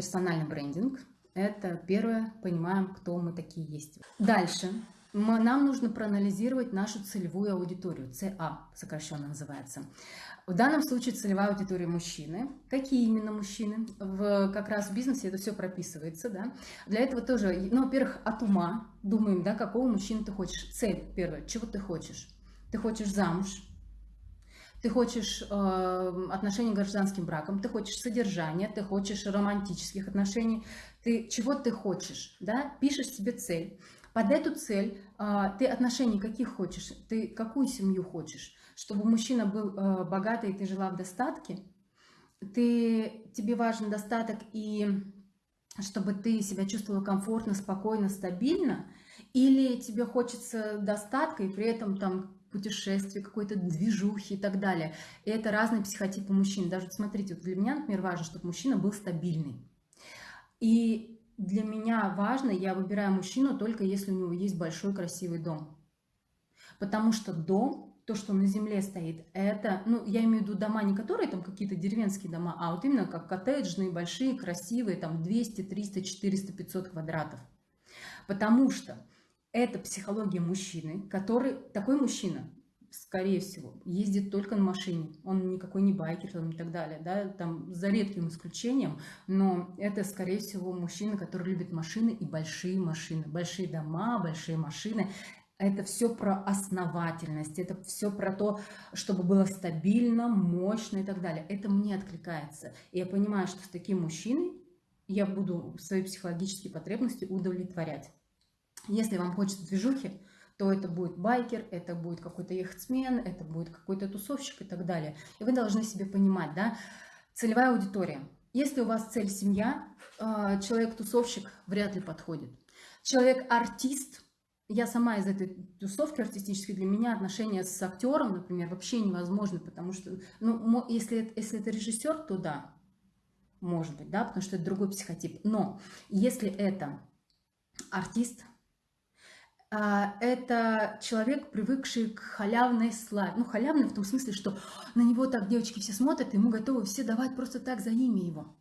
персональный брендинг. Это первое, понимаем, кто мы такие есть. Дальше нам нужно проанализировать нашу целевую аудиторию, ЦА сокращенно называется. В данном случае целевая аудитория мужчины. Какие именно мужчины? В, как раз в бизнесе это все прописывается. Да? Для этого тоже, ну, во-первых, от ума думаем, да, какого мужчины ты хочешь. Цель первая, чего ты хочешь? Ты хочешь замуж, ты хочешь э, отношений гражданским браком, ты хочешь содержания, ты хочешь романтических отношений, ты чего ты хочешь, да, пишешь себе цель. Под эту цель э, ты отношений каких хочешь, ты какую семью хочешь, чтобы мужчина был э, богатый, и ты жила в достатке, ты, тебе важен достаток и чтобы ты себя чувствовала комфортно, спокойно, стабильно, или тебе хочется достатка и при этом там путешествий, какой-то движухи и так далее. И это разные психотипы мужчин. Даже смотрите, вот для меня, например, важно, чтобы мужчина был стабильный. И для меня важно, я выбираю мужчину только если у него есть большой красивый дом. Потому что дом, то, что на земле стоит, это, ну, я имею в виду дома, не которые там какие-то деревенские дома, а вот именно как коттеджные, большие, красивые, там 200, 300, 400, 500 квадратов. Потому что это психология мужчины, который, такой мужчина, скорее всего, ездит только на машине. Он никакой не байкер там, и так далее, да, там за редким исключением, но это, скорее всего, мужчина, который любит машины и большие машины, большие дома, большие машины. Это все про основательность, это все про то, чтобы было стабильно, мощно и так далее. Это мне откликается. И я понимаю, что с таким мужчиной я буду свои психологические потребности удовлетворять. Если вам хочется движухи, то это будет байкер, это будет какой-то яхтсмен, это будет какой-то тусовщик и так далее. И вы должны себе понимать, да, целевая аудитория. Если у вас цель семья, а, человек-тусовщик вряд ли подходит. Человек-артист, я сама из этой тусовки артистической, для меня отношения с актером, например, вообще невозможно, потому что, ну, если, если это режиссер, то да, может быть, да, потому что это другой психотип. Но если это артист, это человек, привыкший к халявной славе. Ну, халявной в том смысле, что на него так девочки все смотрят, ему готовы все давать просто так за имя его.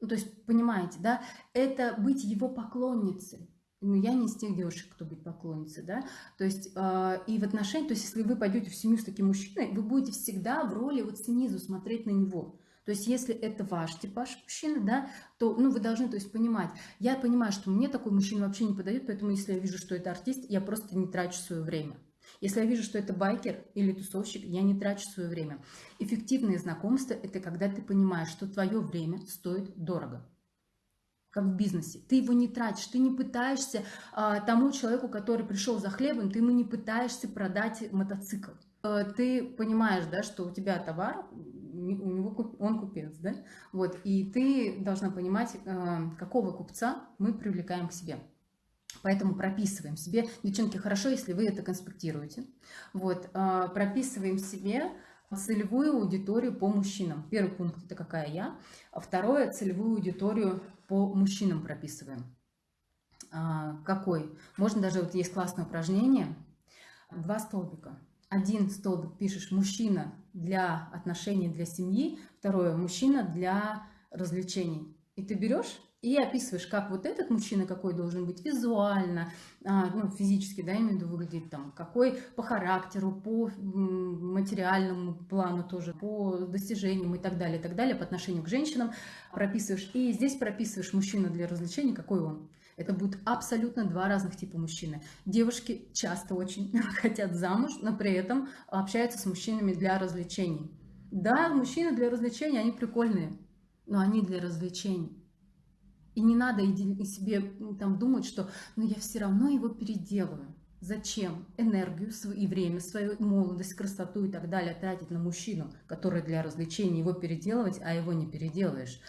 Ну, то есть, понимаете, да, это быть его поклонницей. Ну, я не из тех девушек, кто быть поклонницей, да, то есть, э, и в отношении, то есть, если вы пойдете в семью с таким мужчиной, вы будете всегда в роли вот снизу смотреть на него, то есть, если это ваш типаж мужчины, да, то ну, вы должны то есть, понимать. Я понимаю, что мне такой мужчина вообще не подойдет, поэтому если я вижу, что это артист, я просто не трачу свое время. Если я вижу, что это байкер или тусовщик, я не трачу свое время. Эффективные знакомства – это когда ты понимаешь, что твое время стоит дорого как в бизнесе. Ты его не тратишь, ты не пытаешься а, тому человеку, который пришел за хлебом, ты ему не пытаешься продать мотоцикл. А, ты понимаешь, да, что у тебя товар, у него он купец, да? Вот, и ты должна понимать, э, какого купца мы привлекаем к себе. Поэтому прописываем себе, девчонки, хорошо, если вы это конспектируете. Вот, э, прописываем себе целевую аудиторию по мужчинам. Первый пункт – это какая я. Второе – целевую аудиторию по мужчинам прописываем. А, какой? Можно даже, вот есть классное упражнение. Два столбика один столбик пишешь мужчина для отношений, для семьи, второе мужчина для развлечений. И ты берешь и описываешь, как вот этот мужчина какой должен быть визуально, а, ну, физически, да, имею в виду выглядеть, там, какой по характеру, по материальному плану тоже, по достижениям и так далее, и так далее, по отношению к женщинам прописываешь. И здесь прописываешь мужчина для развлечений, какой он. Это будут абсолютно два разных типа мужчины. Девушки часто очень хотят замуж, но при этом общаются с мужчинами для развлечений. Да, мужчины для развлечений, они прикольные, но они для развлечений. И не надо себе там думать, что ну, я все равно его переделаю. Зачем энергию и время, свою молодость, красоту и так далее тратить на мужчину, который для развлечений его переделывать, а его не переделаешь,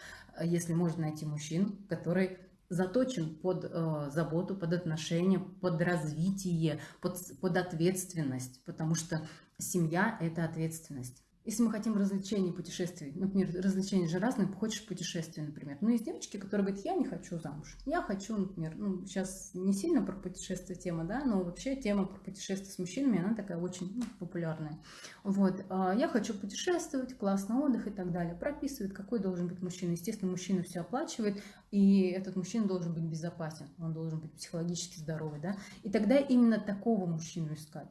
если можно найти мужчин, который заточен под э, заботу, под отношения, под развитие, под, под ответственность, потому что семья – это ответственность. Если мы хотим развлечений, путешествий, например, развлечения же разные, хочешь путешествия, например. Ну, есть девочки, которые говорят, я не хочу замуж. Я хочу, например, ну, сейчас не сильно про путешествие тема, да, но вообще тема про путешествия с мужчинами, она такая очень ну, популярная. Вот, а, я хочу путешествовать, классный отдых и так далее. Прописывает, какой должен быть мужчина. Естественно, мужчина все оплачивает, и этот мужчина должен быть безопасен, он должен быть психологически здоровый, да. И тогда именно такого мужчину искать.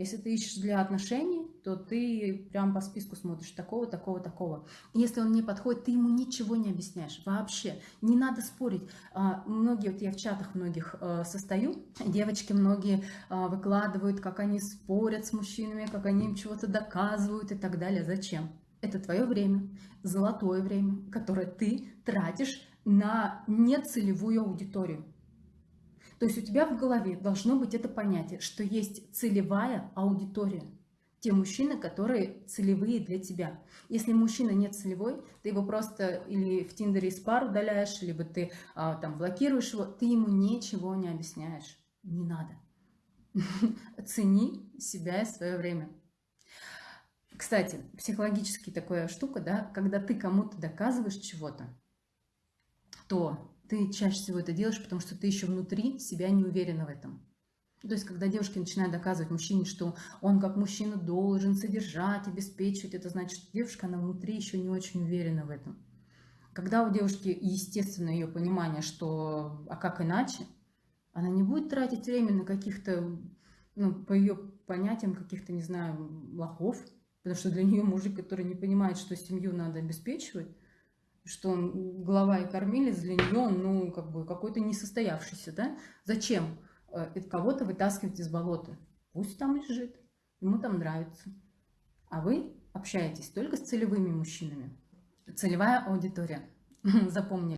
Если ты ищешь для отношений, то ты прям по списку смотришь такого, такого, такого. Если он не подходит, ты ему ничего не объясняешь вообще. Не надо спорить. А, многие, вот я в чатах многих э, состою, девочки многие а, выкладывают, как они спорят с мужчинами, как они им чего-то доказывают и так далее. Зачем? Это твое время, золотое время, которое ты тратишь на нецелевую аудиторию. То есть у тебя в голове должно быть это понятие, что есть целевая аудитория. Те мужчины, которые целевые для тебя. Если мужчина не целевой, ты его просто или в Тиндере из пар удаляешь, либо ты а, там блокируешь его, ты ему ничего не объясняешь. Не надо. Цени себя и свое время. Кстати, психологически такая штука, да, когда ты кому-то доказываешь чего-то, то ты чаще всего это делаешь, потому что ты еще внутри себя не уверена в этом. То есть, когда девушки начинают доказывать мужчине, что он как мужчина должен содержать, обеспечивать, это значит, что девушка, она внутри еще не очень уверена в этом. Когда у девушки, естественно, ее понимание, что а как иначе, она не будет тратить время на каких-то, ну, по ее понятиям, каких-то, не знаю, лохов, потому что для нее мужик, который не понимает, что семью надо обеспечивать, что он глава и кормилец для нее, ну, как бы какой-то несостоявшийся, да? Зачем э, кого-то вытаскивать из болота? Пусть там лежит, ему там нравится. А вы общаетесь только с целевыми мужчинами. Целевая аудитория. Запомнили.